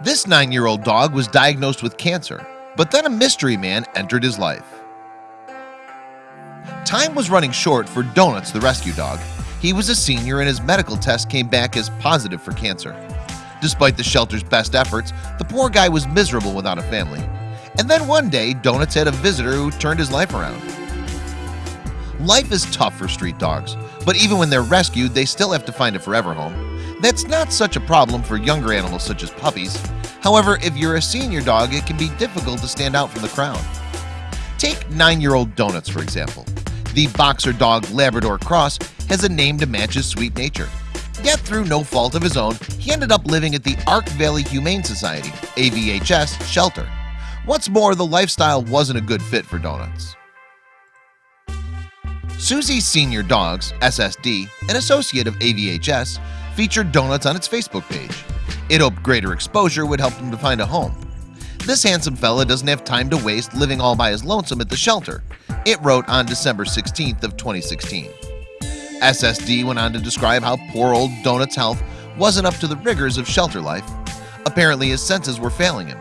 This nine-year-old dog was diagnosed with cancer But then a mystery man entered his life. Time was running short for Donuts the rescue dog. He was a senior and his medical test came back as positive for cancer. Despite the shelter's best efforts the poor guy was miserable without a family. And then one day Donuts had a visitor who turned his life around. Life is tough for street dogs But even when they're rescued they still have to find a forever home That's not such a problem for younger animals such as puppies. However, if you're a senior dog it can be difficult to stand out from the crowd. Take nine-year-old Donuts for example. The boxer dog Labrador Cross has a name to match his sweet nature. Yet through no fault of his own he ended up living at the Ark Valley Humane Society AVHS shelter. What's more the lifestyle wasn't a good fit for Donuts. Susie's Senior Dogs SSD an associate of AVHS featured Donuts on its Facebook page. It hoped greater exposure would help him to find a home. This handsome fella doesn't have time to waste living all by his lonesome at the shelter. It wrote on December 16th of 2016 SSD went on to describe how poor old Donuts health wasn't up to the rigors of shelter life. Apparently his senses were failing him.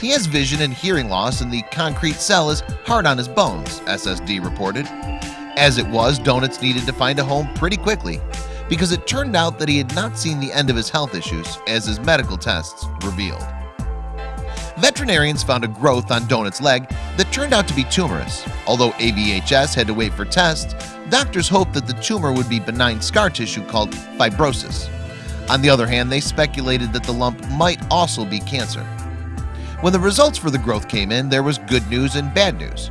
He has vision and hearing loss and the concrete cell is hard on his bones SSD reported. As it was Donuts needed to find a home pretty quickly because it turned out that he had not seen the end of his health issues as his medical tests revealed. Veterinarians found a growth on Donut's leg that turned out to be tumorous. Although AVHS had to wait for tests Doctors hoped that the tumor would be benign scar tissue called fibrosis. On the other hand, they speculated that the lump might also be cancer. When the results for the growth came in there was good news and bad news.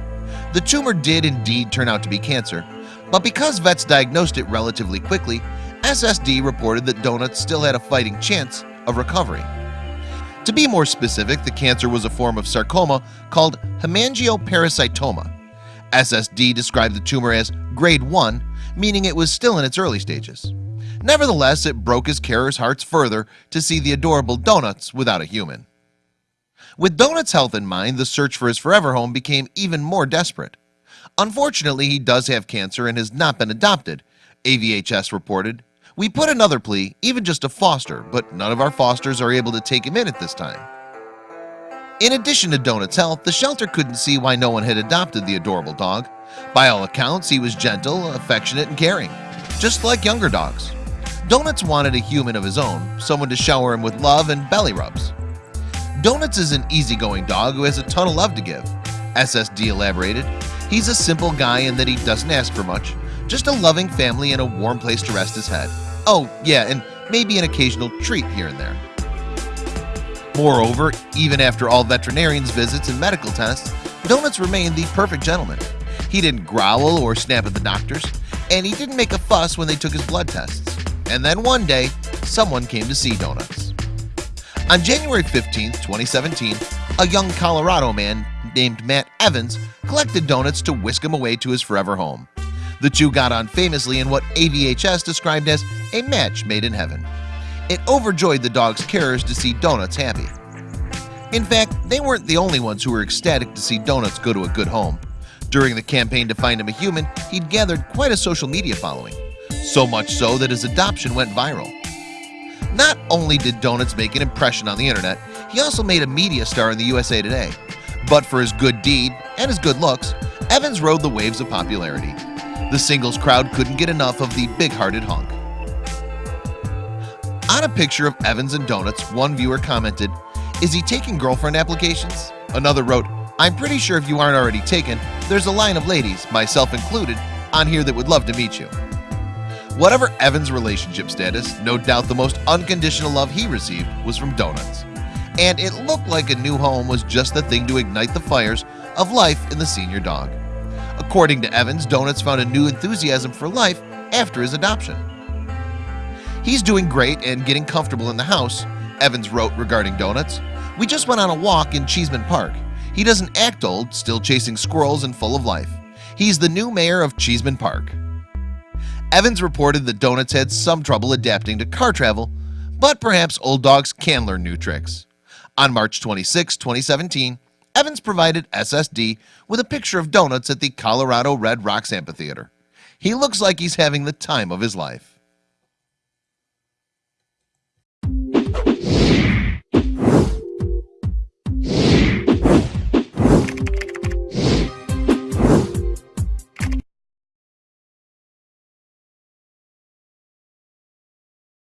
The tumor did indeed turn out to be cancer But because vets diagnosed it relatively quickly SSD reported that Donuts still had a fighting chance of recovery. To be more specific the cancer was a form of sarcoma called hemangiopericytoma. SSD described the tumor as grade 1 meaning it was still in its early stages. Nevertheless, it broke his carers hearts further to see the adorable Donuts without a human. With Donut's health in mind the search for his forever home became even more desperate. Unfortunately, he does have cancer and has not been adopted AVHS reported we put another plea even just a foster But none of our fosters are able to take him in at this time. In addition to Donut's health the shelter couldn't see why no one had adopted the adorable dog. By all accounts he was gentle affectionate and caring just like younger dogs. Donuts wanted a human of his own someone to shower him with love and belly rubs. Donuts is an easygoing dog who has a ton of love to give. SSD elaborated He's a simple guy in that he doesn't ask for much just a loving family and a warm place to rest his head Oh, yeah, and maybe an occasional treat here and there. Moreover, even after all veterinarians visits and medical tests Donuts remained the perfect gentleman. He didn't growl or snap at the doctors and he didn't make a fuss when they took his blood tests. And then one day someone came to see Donuts. On January 15, 2017 a young Colorado man named Matt Evans collected donuts to whisk him away to his forever home The two got on famously in what AVHS described as a match made in heaven. It overjoyed the dog's carers to see Donuts happy. In fact, they weren't the only ones who were ecstatic to see Donuts go to a good home. During the campaign to find him a human He'd gathered quite a social media following So much so that his adoption went viral. Not only did Donuts make an impression on the internet He also made a media star in the USA Today. But for his good deed and his good looks Evans rode the waves of popularity The singles crowd couldn't get enough of the big-hearted hunk On a picture of Evans and Donuts one viewer commented Is he taking girlfriend applications? Another wrote I'm pretty sure if you aren't already taken There's a line of ladies myself included on here that would love to meet you. Whatever Evans relationship status no doubt the most unconditional love he received was from Donuts. And it looked like a new home was just the thing to ignite the fires of life in the senior dog According to Evans Donuts found a new enthusiasm for life after his adoption. He's doing great and getting comfortable in the house Evans wrote regarding Donuts. We just went on a walk in Cheesman Park. He doesn't act old still chasing squirrels and full of life. He's the new mayor of Cheesman Park. Evans reported that Donuts had some trouble adapting to car travel But perhaps old dogs can learn new tricks. On March 26 2017 Evans provided SSD with a picture of Donuts at the Colorado Red Rocks Amphitheater. He looks like he's having the time of his life